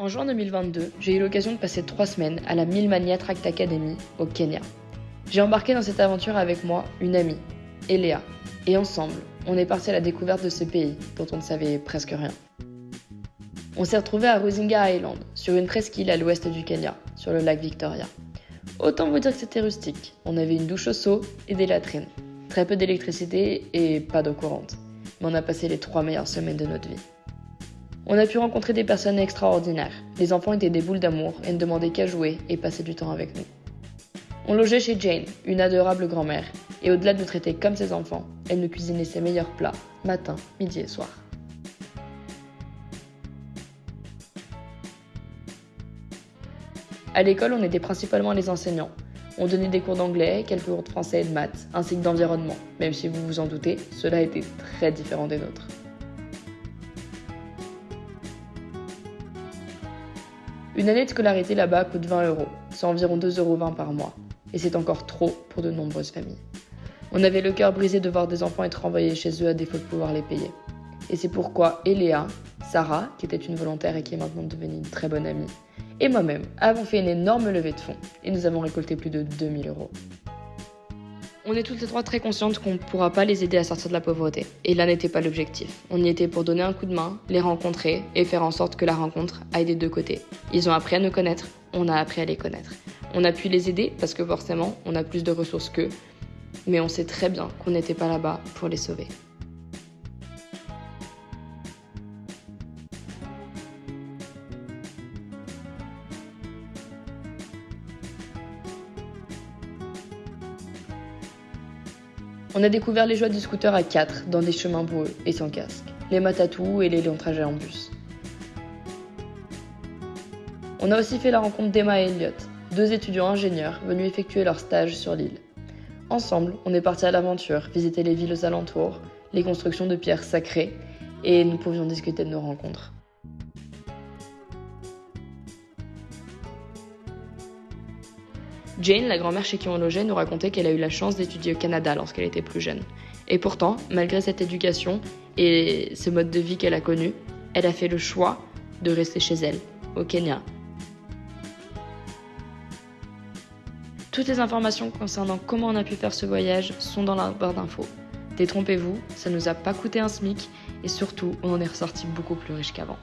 En juin 2022, j'ai eu l'occasion de passer trois semaines à la Milmania Tract Academy au Kenya. J'ai embarqué dans cette aventure avec moi une amie, Eléa, et ensemble, on est parti à la découverte de ce pays dont on ne savait presque rien. On s'est retrouvé à Rusinga Island, sur une presqu'île à l'ouest du Kenya, sur le lac Victoria. Autant vous dire que c'était rustique. On avait une douche au seau et des latrines. Très peu d'électricité et pas d'eau courante. Mais on a passé les trois meilleures semaines de notre vie. On a pu rencontrer des personnes extraordinaires. Les enfants étaient des boules d'amour et ne demandaient qu'à jouer et passer du temps avec nous. On logeait chez Jane, une adorable grand-mère, et au-delà de nous traiter comme ses enfants, elle nous cuisinait ses meilleurs plats, matin, midi et soir. À l'école, on était principalement les enseignants. On donnait des cours d'anglais, quelques cours de français et de maths, ainsi que d'environnement. Même si vous vous en doutez, cela était très différent des nôtres. Une année de scolarité là-bas coûte 20 euros, c'est environ 2,20 euros par mois. Et c'est encore trop pour de nombreuses familles. On avait le cœur brisé de voir des enfants être envoyés chez eux à défaut de pouvoir les payer. Et c'est pourquoi Eléa, Sarah, qui était une volontaire et qui est maintenant devenue une très bonne amie, et moi-même avons fait une énorme levée de fonds et nous avons récolté plus de 2000 euros. On est toutes les trois très conscientes qu'on ne pourra pas les aider à sortir de la pauvreté. Et là n'était pas l'objectif. On y était pour donner un coup de main, les rencontrer et faire en sorte que la rencontre aille des deux côtés. Ils ont appris à nous connaître, on a appris à les connaître. On a pu les aider parce que forcément, on a plus de ressources qu'eux. Mais on sait très bien qu'on n'était pas là-bas pour les sauver. On a découvert les joies du scooter à 4 dans des chemins boueux et sans casque, les matatous et les longs trajets en bus. On a aussi fait la rencontre d'Emma et Elliot, deux étudiants ingénieurs venus effectuer leur stage sur l'île. Ensemble, on est parti à l'aventure, visiter les villes aux alentours, les constructions de pierres sacrées, et nous pouvions discuter de nos rencontres. Jane, la grand-mère chez qui on logeait, nous racontait qu'elle a eu la chance d'étudier au Canada lorsqu'elle était plus jeune. Et pourtant, malgré cette éducation et ce mode de vie qu'elle a connu, elle a fait le choix de rester chez elle, au Kenya. Toutes les informations concernant comment on a pu faire ce voyage sont dans la barre d'infos. Détrompez-vous, ça nous a pas coûté un SMIC et surtout, on en est ressorti beaucoup plus riche qu'avant.